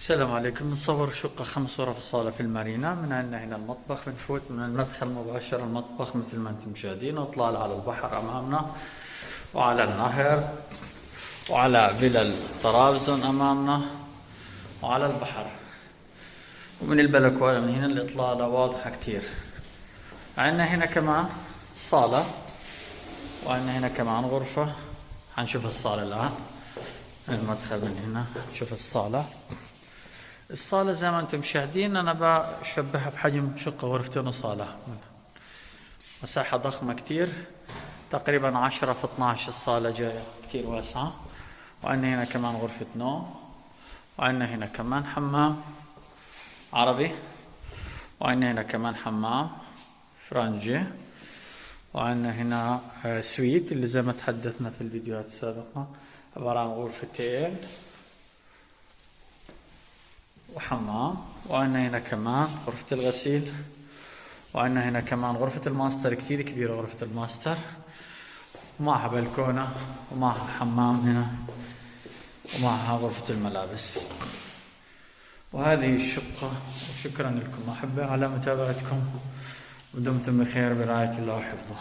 السلام عليكم. نصور شقة خمس غرف صالة في المارينا. من عندنا هنا المطبخ بنفوت من المدخل مباشرة المطبخ مثل ما أنتم مشاهدين واطلال على البحر أمامنا. وعلى النهر. وعلى فيلا طرابزون أمامنا. وعلى البحر. ومن البلكونة من هنا الإطلالة واضحة كتير. عندنا هنا كمان صالة. وعندنا هنا كمان غرفة. حنشوف الصالة الآن. المدخل من هنا. شوف الصالة. الصالة زي ما أنتم مشاهدين أنا بشبهها بحجم شقة غرفتين وصالة. مساحة ضخمة كتير. تقريبا عشرة في 12 الصالة جاية كتير واسعة. وعندنا هنا كمان غرفة نوم. وعندنا هنا كمان حمام عربي. وعندنا هنا كمان حمام فرنجي. وعندنا هنا آه، suite اللي زي ما تحدثنا في الفيديوهات السابقة. عبارة عن غرفتين. وحمام وعندنا هنا كمان غرفة الغسيل وعندنا هنا كمان غرفة الماستر كثير كبيرة غرفة الماستر. ومعها بلكونة ومعها حمام هنا ومعها غرفة الملابس. وهذه الشقة وشكرا لكم أحبة على متابعتكم. ودمتم بخير برعاية الله وحفظه.